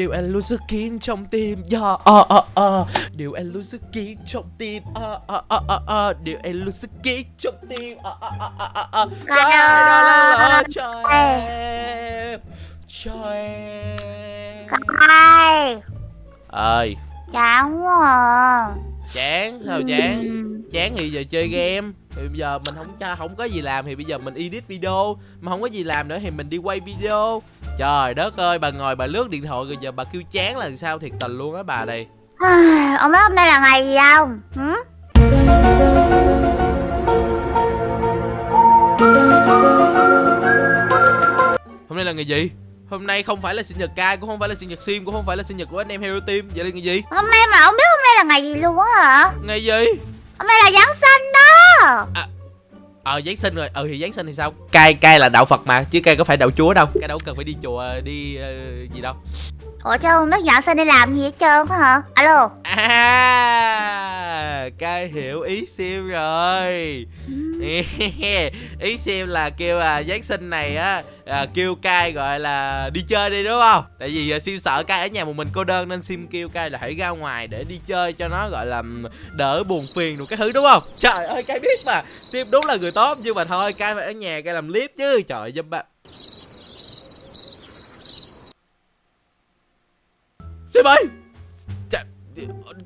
Điều anh luôn giữ kín trong tim. Yeah, uh, uh, uh. Điều anh luôn giữ kín trong tim. Uh, uh, uh, uh, uh. Điều anh luôn giữ kín trong tim. Uh, uh, uh, uh, uh. Đó là cho em Cho em. Ai? Ơi Chán quá chán sao chán? Chán thì giờ chơi game. Thì bây giờ mình không cha không có gì làm thì bây giờ mình edit video. Mà không có gì làm nữa thì mình đi quay video trời đất ơi bà ngồi bà lướt điện thoại rồi giờ bà kêu chán là sao thiệt tình luôn á bà đây. Ông biết hôm nay là ngày gì không? Hử? hôm nay là ngày gì? Hôm nay không phải là sinh nhật cai cũng không phải là sinh nhật sim cũng không phải là sinh nhật của anh em hero team. Vậy là ngày gì? Hôm nay mà ông biết hôm nay là ngày gì luôn á hả? Ngày gì? Hôm nay là Giáng sinh đó ờ giáng sinh rồi. Ừ thì giáng sinh thì sao? Cai cai là đạo phật mà chứ cai có phải đạo chúa đâu. Cai đâu cần phải đi chùa đi ờ, gì đâu. Ủa chứ không biết Giáng sinh đi làm gì hết trơn á hả? Alo. À, cai hiểu ý sim rồi. Ý sim là kêu là Giáng sinh này á à, Kêu cai gọi là đi chơi đi đúng không? Tại vì à, sim sợ cai ở nhà một mình cô đơn Nên sim kêu cai là hãy ra ngoài để đi chơi cho nó gọi là đỡ buồn phiền được cái thứ đúng không? Trời ơi cai biết mà. Sim đúng là người tốt nhưng mà thôi cai phải ở nhà cai làm clip chứ. Trời ơi dâm ba. Sim ơi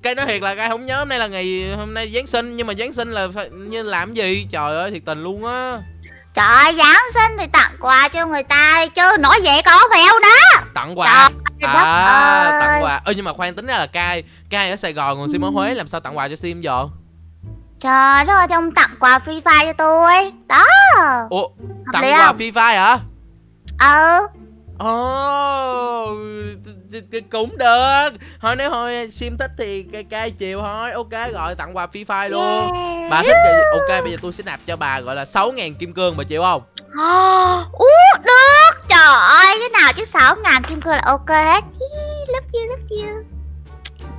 cái nói thiệt là cái không nhớ hôm nay là ngày hôm nay Giáng sinh nhưng mà Giáng sinh là phải, như làm gì? Trời ơi thiệt tình luôn á. Trời ơi Giáng sinh thì tặng quà cho người ta đi chứ Nói vậy có phèo đó. Tặng quà? Trời à ơi. tặng quà. ơ nhưng mà khoan tính ra là cai cai ở Sài Gòn còn sim ở Huế làm sao tặng quà cho sim giờ Trời đất ơi ông tặng quà Free Fire cho tôi. Đó. Ủa tặng quà không? Free Fire hả? Ừ. Ồ, t- cũng được Thôi nếu thôi sim thích thì cai cai chiều thôi. Ok gọi tặng quà Free Fire luôn. Yeah. Bà thích thì ok bây giờ tôi sẽ nạp cho bà gọi là 6.000 kim cương bà chịu không? À, Ú, được. Trời ơi, cái nào chứ 6 ngàn kim cương là ok hết. Love you, love you.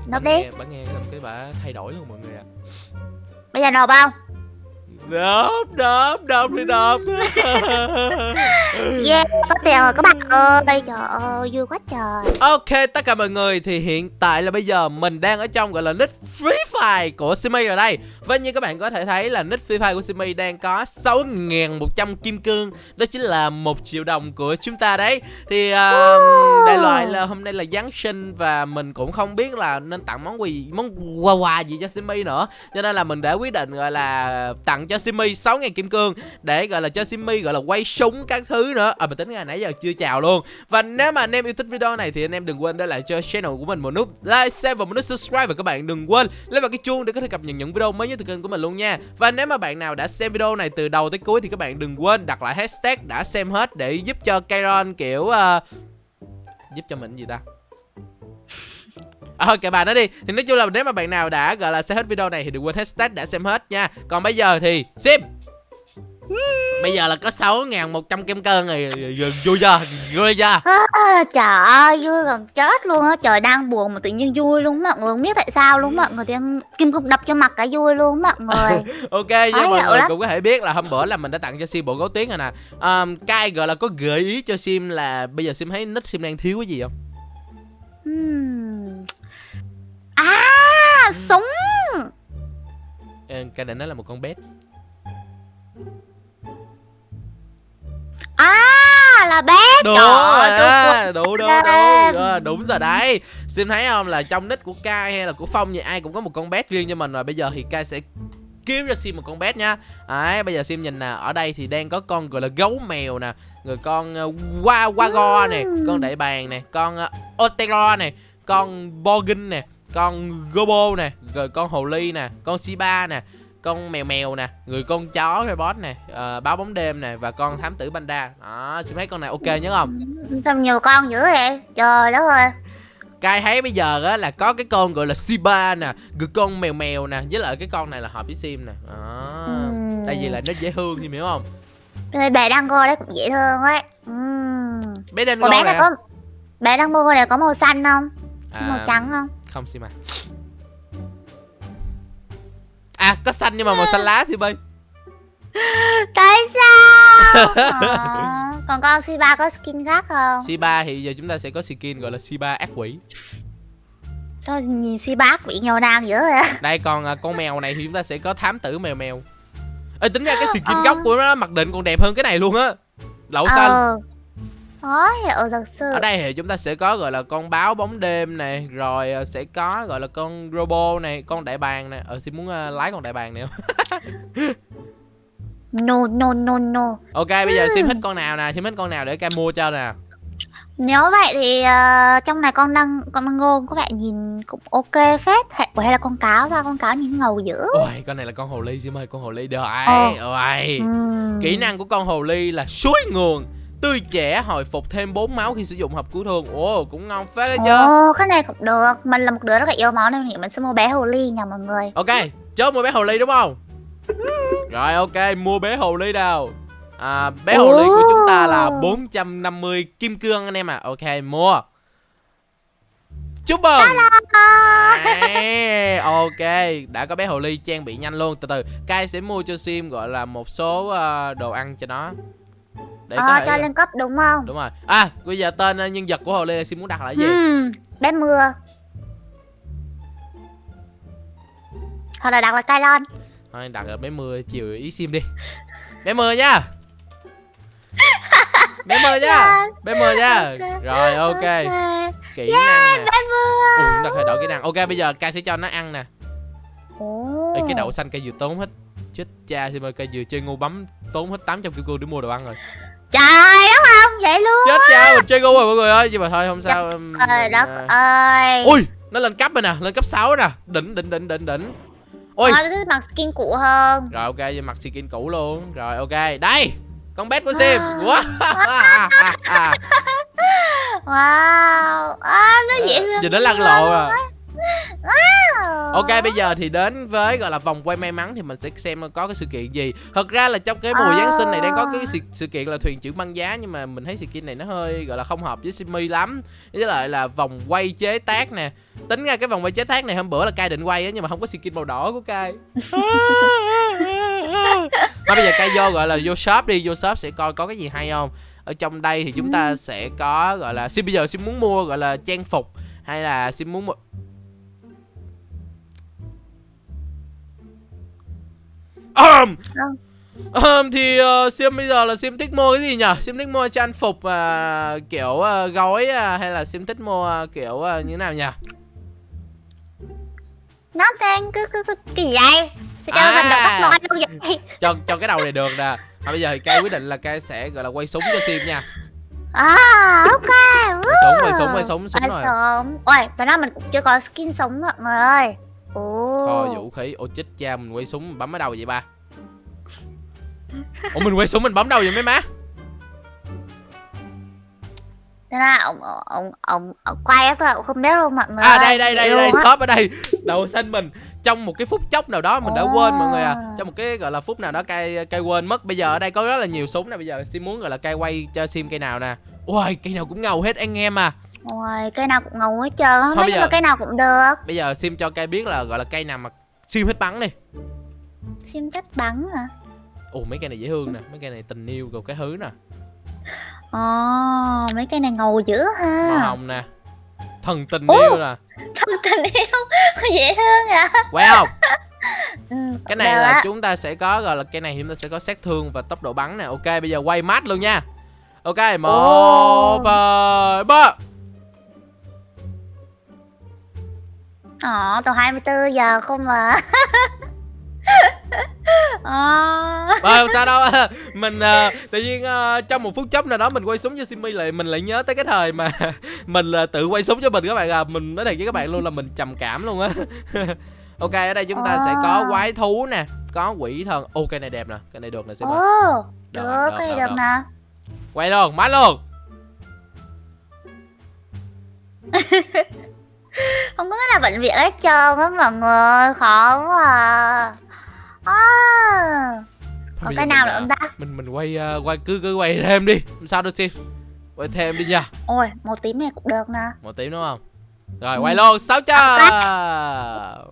Nộp đi. nghe, bà nghe xong cái bà thay đổi luôn mọi người ạ. Bây giờ nộp không? Đớp, đớp, đớp đi đớp Yeah, có tiền rồi các bạn ơi. Trời ơi, vui quá trời. Ok, tất cả mọi người thì hiện tại là bây giờ mình đang ở trong gọi là nick Free Fire của Simi ở đây. Và như các bạn có thể thấy là nick Free Fire của Simi đang có 6.100 kim cương. Đó chính là 1 triệu đồng của chúng ta đấy. Thì uh, đại loại là hôm nay là Giáng sinh và mình cũng không biết là nên tặng món quà món quà quà gì cho Simi nữa. Cho nên là mình đã quyết định gọi là tặng cho Simi 6.000 kim cương Để gọi là cho Simi gọi là quay súng các thứ nữa. À mình tính ngày nãy giờ chưa chào luôn. Và nếu mà anh em yêu thích video này thì anh em đừng quên để lại cho channel của mình một nút like, share và một nút subscribe. Và các bạn đừng quên lấy vào cái chuông để có thể cập nhật những video mới nhất từ kênh của mình luôn nha. Và nếu mà bạn nào đã xem video này từ đầu tới cuối thì các bạn đừng quên đặt lại hashtag đã xem hết để giúp cho Kairon kiểu uh, giúp cho mình gì ta? À, thôi kệ bà nó đi. Thì nói chung là nếu mà bạn nào đã gọi là xem hết video này Thì đừng quên hashtag đã xem hết nha. Còn bây giờ thì Sim! Bây giờ là có 6.100 kem cơn rồi. Vui chưa? Vui chưa? À, Trời ơi, vui gần chết luôn á. Trời đang buồn mà tự nhiên vui luôn mọi người Không biết tại sao luôn mọi người đang kim cục đập cho mặt cả vui luôn mọi người. Ok, Khó mọi người lắm. cũng có thể biết là hôm bữa là mình đã tặng cho Sim bộ gấu tiếng rồi nè. Um, Cai gọi là có gợi ý cho Sim là bây giờ Sim thấy nick Sim đang thiếu cái gì không? Hmm. À, súng. Cai định nói là một con bé là bé Đúng Trời rồi á, đúng đúng đúng. Ờ, Đúng rồi đấy. Sim thấy không? Là trong nick của Cai hay là của Phong thì ai cũng có một con bé riêng cho mình rồi. Bây giờ thì Cai sẽ kiếm cho Sim một con bé nha. Đấy, bây giờ Sim nhìn nè Ở đây thì đang có con gọi là gấu mèo nè Rồi con uh, Wa Wago nè Con đại bàng nè Con uh, Otero nè Con Borgin nè Con Gobo nè Rồi con Hồ Ly nè Con Shiba nè con mèo mèo nè người con chó robot nè ờ, báo bóng đêm nè và con thám tử panda. Đó Sim thấy con này ok nhớ không? Sao nhiều con dữ vậy? Trời đất ơi. Cai thấy bây giờ á là có cái con gọi là Shiba nè Rồi con mèo mèo nè Với lại cái con này là hợp với Sim nè. Đó. Ừm. Tại vì là nó dễ thương em hiểu không? Rồi bé đang cô đấy cũng dễ thương ấy. Ừm. Bé đen Ủa bé này nè có Bé đang cô này có màu xanh không? À, Màu trắng không? Không Sim à À có xanh nhưng mà màu xanh lá Sim ơi Tại sao Ờ. Còn con Shiba có skin khác không? Shiba thì giờ chúng ta sẽ có skin gọi là Shiba ác quỷ Sao nhìn Shiba bị nghèo nàn dữ vậy? đây còn à, con mèo này thì chúng ta sẽ có thám tử mèo mèo Ê tính ra cái skin Ờ. gốc của nó mặc định còn đẹp hơn cái này luôn á Lậu xanh Ờ Có hiểu thật sự. Ở đây thì chúng ta sẽ có gọi là con báo bóng đêm này Rồi à, sẽ có gọi là con robot này Con đại bàng này. Ờ xin muốn à, lái con đại bàng này không? No no no no. Ok bây giờ Sim Ừ. thích con nào nè Sim thích con nào để ca mua cho nè. Nếu vậy thì ờ, trong này con đang con đang ngô có vẻ nhìn cũng ok phết. Hay, hay là con cáo ra con cáo nhìn ngầu dữ. Ôi con này là con hồ ly Sim ơi Con hồ ly đời. Ờ. Ôi. Ừm. Kỹ năng của con hồ ly là suối nguồn Tươi trẻ hồi phục thêm 4 máu khi sử dụng hộp cứu thương. Ồ cũng ngon phết đấy chứ. Ồ cái này cũng được. Mình là một đứa rất là yêu máu nên mình sẽ mua bé hồ ly nha mọi người. Ok chốt mua bé hồ ly đúng không? Rồi ok mua bé hồ ly đâu à, Bé hồ ly của chúng ta là Ồ. 450 kim cương anh em à Ok mua. Chúc mừng. Đấy, Ok Đã có bé hồ ly trang bị nhanh luôn. Từ từ Kai sẽ mua cho Sim gọi là một số ờ, đồ ăn cho nó Để Ờ thể cho lên cấp đúng không? Đúng rồi. À bây giờ tên ờ, nhân vật của hồ là Sim muốn đặt là gì? Ừm, bé mưa. Hoặc là đặt là Kairon Thôi đặt là bé mưa chiều ý Sim đi. Bé mưa nha. Bé mưa nha. Dạ. Bé mưa nha. Rồi ok. Kỹ năng nè. Bé mưa. Chúng ta phải đổi kỹ năng. Ok bây giờ Kai sẽ cho nó ăn nè. Ồ. Ê, cái đậu xanh cây vừa tốn hết. Chết cha Sim ơi cây vừa chơi ngu bấm tốn hết 800 kim cương để mua đồ ăn rồi Trời đất không vậy luôn chết cha mình chơi ngu rồi mọi người ơi. Nhưng mà thôi không sao Trời đất à, ơi. ui nó lên cấp rồi nè lên cấp 6 nè. Đỉnh đỉnh đỉnh đỉnh đỉnh. Ôi Thôi thích mặc skin cũ hơn. Rồi ok vậy mặc skin cũ luôn. Rồi ok. Đây con bé của sim. Wow. Wow. À, Nó dễ thương giờ nó lăn lộ à. Wow. Ok bây giờ thì đến với gọi là vòng quay may mắn thì mình sẽ xem có cái sự kiện gì. Thật ra là trong cái mùa À. Giáng sinh này đang có cái sự, sự kiện là thuyền trưởng băng giá Nhưng mà mình thấy sự kiện này nó hơi gọi là không hợp với Simmy lắm. Với lại là vòng quay chế tác nè. Tính ra cái vòng quay chế tác này hôm bữa là Kai định quay á Nhưng mà không có skin màu đỏ của Kai. Thôi bây giờ Kai vô gọi là vô shop đi. Vô shop sẽ coi có cái gì hay không. Ở trong đây thì chúng ta sẽ có gọi là Sim bây giờ Sim muốn mua gọi là trang phục Hay là Sim muốn mua Um, um, thì uh, Sim bây giờ là Sim thích mua cái gì nhỉ? Sim thích mua trang phục uh, kiểu uh, gói uh, hay là Sim thích mua uh, kiểu uh, như nào nhỉ? Nó tên cứ cứ, cứ cái gì vậy Sao cho À. mình tóc luôn vậy Cho cho cái đầu này được nè. À, bây giờ thì Kai quyết định là Kai sẽ gọi là quay súng cho Sim nha. À ok súng, quay súng, quay súng, súng rồi. súng Ôi thật ra mình cũng chưa có skin súng mọi người ơi Ồ Kho vũ khí. Ô chết cha mình quay súng mình bấm ở đâu vậy ba? Ủa mình quay súng mình bấm đâu vậy mấy má? Thế là ông, ông, ông, ông quay á tôi không biết luôn mọi người À đây đây đây đây shop ở đây. Đầu xanh mình trong một cái phút chốc nào đó mình đã quên mọi người à. Trong một cái gọi là phút nào đó cay cay quên mất. Bây giờ ở đây có rất là nhiều súng nè. Bây giờ Sim muốn gọi là cay quay cho Sim cây nào nè. Ôi cây nào cũng ngầu hết anh em à. Ôi cây nào cũng ngầu hết trơn Nói chung giờ- là cây nào cũng được Bây giờ Sim cho cây biết là gọi là cây nào mà Sim hết bắn đi. Sim thích bắn hả Ồ mấy cây này dễ thương nè, mấy cây này tình yêu rồi cái thứ nè. Ồ mấy cây này ngầu dữ Màu ha hồng nè. Thần tình Ồ. yêu nè. Thân tình yêu Dễ thương à Quay không? ừ, Cái này là á. chúng ta sẽ có gọi là cây này chúng ta sẽ có sát thương và tốc độ bắn nè. Ok bây giờ quay mát luôn nha. Ok, một, hai, ba. Ồ, tầm 24 giờ không mà Ờ. Ờ, không sao đâu. Mình ờ, tự nhiên ờ, trong một phút chốc nào đó Mình quay súng cho Simmy lại Mình lại nhớ tới cái thời mà Mình là tự quay súng cho mình các bạn à Mình nói thiệt với các bạn luôn là mình trầm cảm luôn á. Ok ở đây chúng ta sẽ có Ờ. quái thú nè Có quỷ thần. Ô cây này đẹp nè Cây này được nè Simmy Được, Được, được, cây được, nè. Quay luôn mát luôn Không có cái nào bệnh viện hết trơn á mọi người Khó quá à. À. Còn Bây cái nào nữa ờ, không ta? Mình mình quay ờ, quay cứ cứ quay thêm đi. Không sao đâu Sim Quay thêm đi nha. Ôi màu tím này cũng được nè. Một tí đúng không? Rồi Ừ. quay luôn 600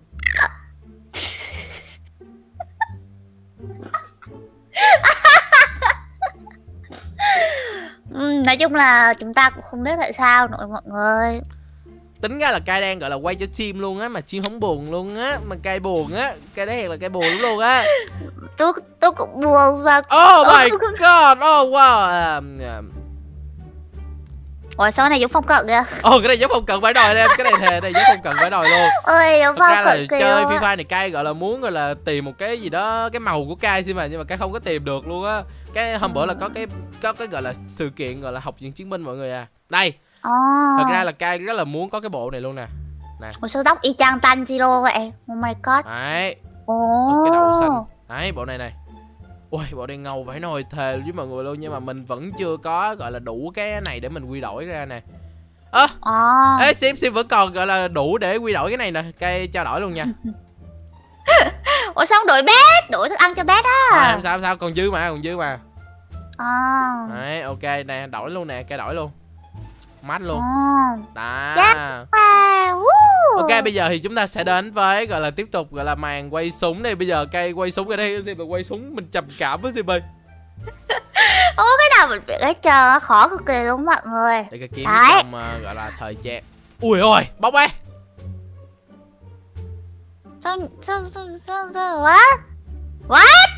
Ừ, nói chung là chúng ta cũng không biết tại sao nữa mọi người tính ra là cay đang gọi là quay cho chim luôn á mà chim không buồn luôn á mà cay buồn á cay đấy là cay buồn lắm luôn á. Tôi tôi cũng buồn và oh my god oh wow um, um, ủa sao cái này giống phong cận kìa Ồ cái này giống không cần phải đòi em Cái này thề này giống không cần phải đòi luôn. Ôi giống phong là cận kìa chơi Free Fire này cay gọi là muốn gọi là tìm một cái gì đó Cái màu của cay xin mà Nhưng mà cái không có tìm được luôn á. Cái hôm bữa là có cái có cái gọi là sự kiện gọi là học viện chiến binh mọi người à. Đây Ồ. Thật ra là cay rất là muốn có cái bộ này luôn nè. Một số tóc y chang Tanjiro vậy Oh my god. Đấy. Ồ. Một cái đầu xanh. Đấy bộ này này. Ui bộ này ngầu phải nồi thề với mọi người luôn Nhưng mà mình vẫn chưa có gọi là đủ cái này để mình quy đổi ra nè. Ơ. Ồ Ê Sim Sim vẫn còn gọi là đủ để quy đổi cái này nè. Cây trao đổi luôn nha. Ủa sao không đổi bét Đổi thức ăn cho bét á. À, Không sao không sao. Còn dư mà còn dư mà. Ồ Đấy ok nè đổi luôn nè cây đổi luôn Mát luôn. Đó Wow woo. Ok bây giờ thì chúng ta sẽ đến với gọi là tiếp tục gọi là màn quay súng đây. Bây giờ cây quay súng ở đây Sim là quay súng mình trầm cảm với Sim ơi Ủa cái nào mình biết hết trơn á Khó cực kỳ luôn mọi người. Để cái kiếm Đấy. trong uh, gọi là thời trang Ui ôi bóc ấy Sao sao sao sao sao What? What?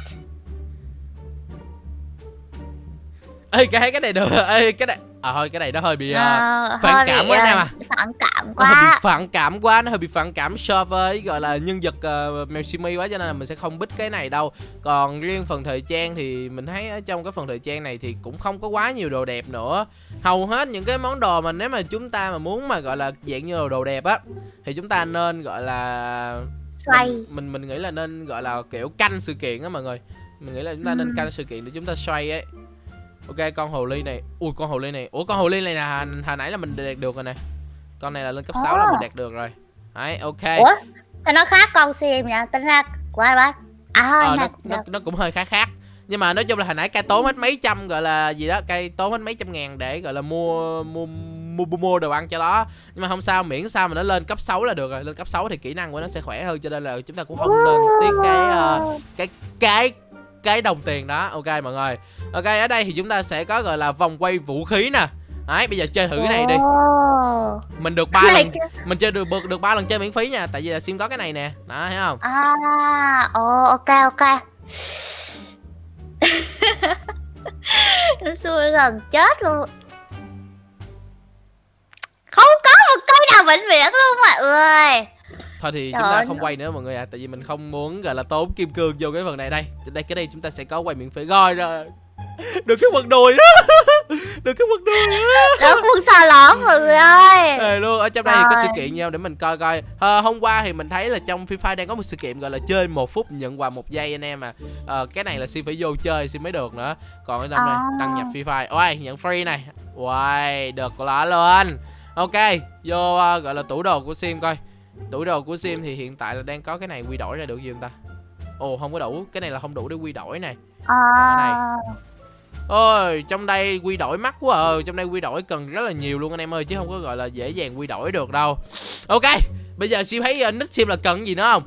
Ê cái cái này được. Ê cái này À thôi cái này nó hơi bị uh, Ờ, phản cảm quá anh em ờ, à. Phản cảm nó hơi bị quá. phản cảm quá nó hơi bị phản cảm so với gọi là nhân vật uh, simi quá cho nên là mình sẽ không bích cái này đâu. Còn riêng phần thời trang thì mình thấy ở trong cái phần thời trang này thì cũng không có quá nhiều đồ đẹp nữa. Hầu hết những cái món đồ mà nếu mà chúng ta mà muốn mà gọi là dạng như đồ đẹp á thì chúng ta nên gọi là Xoay. mình, mình mình nghĩ là nên gọi là kiểu canh sự kiện á mọi người. Mình nghĩ là chúng ta nên canh sự kiện để chúng ta xoay ấy ok con hồ ly này. Ui con hồ ly này. Ủa con hồ ly này là hồi nãy là mình đạt được rồi nè. Con này là lên cấp 6 là mình đạt được rồi. Đấy ok. Ủa sao nó khác con sim nha Tính ra của ai bác À ờ, này nó, nó, nó cũng hơi khác khác. Nhưng mà nói chung là hồi nãy cây tốn hết mấy trăm gọi là gì đó cây tốn hết mấy trăm ngàn để gọi là mua mua mua, mua, đồ ăn cho nó. Nhưng mà không sao miễn sao mà nó lên cấp 6 là được rồi. Lên cấp 6 thì kỹ năng của nó sẽ khỏe hơn cho nên là chúng ta cũng không nên tiếc cái ờ, cái cái cái đồng tiền đó. Ok mọi người. Ok ở đây thì chúng ta sẽ có gọi là vòng quay vũ khí nè. Đấy bây giờ chơi thử cái này đi. Mình được ba lần mình chơi được được ba lần chơi miễn phí nha. Tại vì là sim có cái này nè. Đó thấy không? À, ồ, ok, ok. Nó xui gần chết luôn. Không có một cây nào vĩnh viễn luôn mọi người. Thôi thì Trời chúng ta không quay nữa mọi người à tại vì mình không muốn gọi là tốn kim cương vô cái phần này đây. Đây cái đây chúng ta sẽ có quay miễn phí. Rồi rồi. Được cái quần đùi đó. Được cái quần đùi đó. Cũng xà lõm mọi người ơi. Ờ, luôn ở trong đây thì có sự kiện nhau để mình coi coi. Ờ, hôm qua thì mình thấy là trong Free Fire đang có một sự kiện gọi là chơi một phút nhận quà một giây anh em à Ờ, cái này là xin phải vô chơi xin mới được nữa. Còn ở trong đây À. đăng nhập Free Fire. Ôi nhận free này. Uầy, được lỡ luôn ok vô ờ, gọi là tủ đồ của sim coi tủ đồ của sim thì hiện tại là đang có cái này quy đổi ra được gì không ta? Ồ không có đủ. Cái này là không đủ để quy đổi này. À, ôi trong đây quy đổi mắc quá ờ trong đây quy đổi cần rất là nhiều luôn anh em ơi chứ không có gọi là dễ dàng quy đổi được đâu. Ok bây giờ sim thấy uh, nick sim là cần gì nữa không?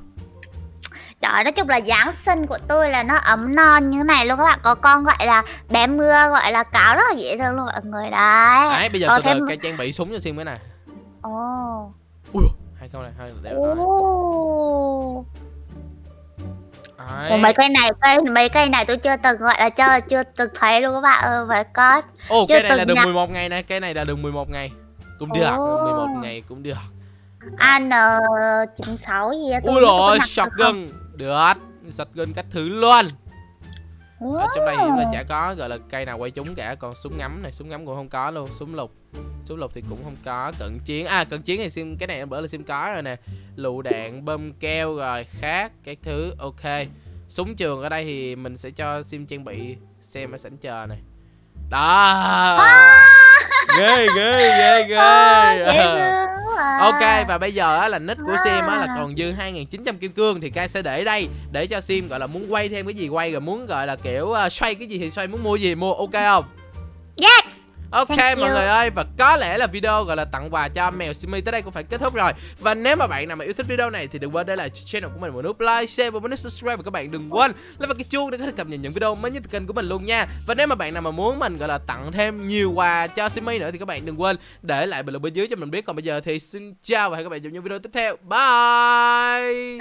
Trời nói chung là Giáng sinh của tôi là nó ấm non như thế này luôn các bạn. Có con gọi là bé mưa gọi là cáo rất là dễ thương luôn mọi người. Đấy. đấy bây giờ Ờ, từ từ thêm- cái trang bị súng cho sim cái này. Ồ. ui câu này hai để. Đấy. Ủa, mấy cây này cây mấy cây này tôi chưa từng gọi là chưa chưa từng thấy luôn các bạn ơi phải có Ồ, cái này là nhặt. 11 ngày nè, cái này là đường 11 ngày. Cũng được, Ồ. 11 ngày cũng được. an 96 gì á Ui rồi, được shotgun. Được, shotgun cách thứ luôn. Ồ. Ở trong đây thì chúng ta chả có gọi là cây nào quay trúng cả, còn súng ngắm này, súng ngắm cũng không có luôn, súng lục. Súng lục thì cũng không có, cận chiến. À, cận chiến thì sim cái này bữa là sim có rồi nè. Lựu đạn, bơm keo rồi, khác cái thứ ok. Súng trường ở đây thì mình sẽ cho sim trang bị xem ở sảnh chờ này. Đó. Ghê ghê ghê ghê. À, dễ thương quá à. Ok và bây giờ á, là nick của Sim á, là còn dư 2.900 kim cương thì Kai sẽ để đây để cho Sim gọi là muốn quay thêm cái gì quay rồi muốn gọi là kiểu uh, xoay cái gì thì xoay muốn mua gì mua ok không? Ok Thank mọi you. người ơi và có lẽ là video gọi là tặng quà cho mèo Simi tới đây cũng phải kết thúc rồi. Và nếu mà bạn nào mà yêu thích video này thì đừng quên để lại channel của mình một nút like, share và một nút subscribe. Và các bạn đừng quên like vào cái chuông để có thể cập nhật những video mới nhất từ kênh của mình luôn nha. Và nếu mà bạn nào mà muốn mình gọi là tặng thêm nhiều quà cho Simi nữa thì các bạn đừng quên để lại bình luận bên dưới cho mình biết. Còn bây giờ thì xin chào và hẹn gặp lại trong những video tiếp theo. Bye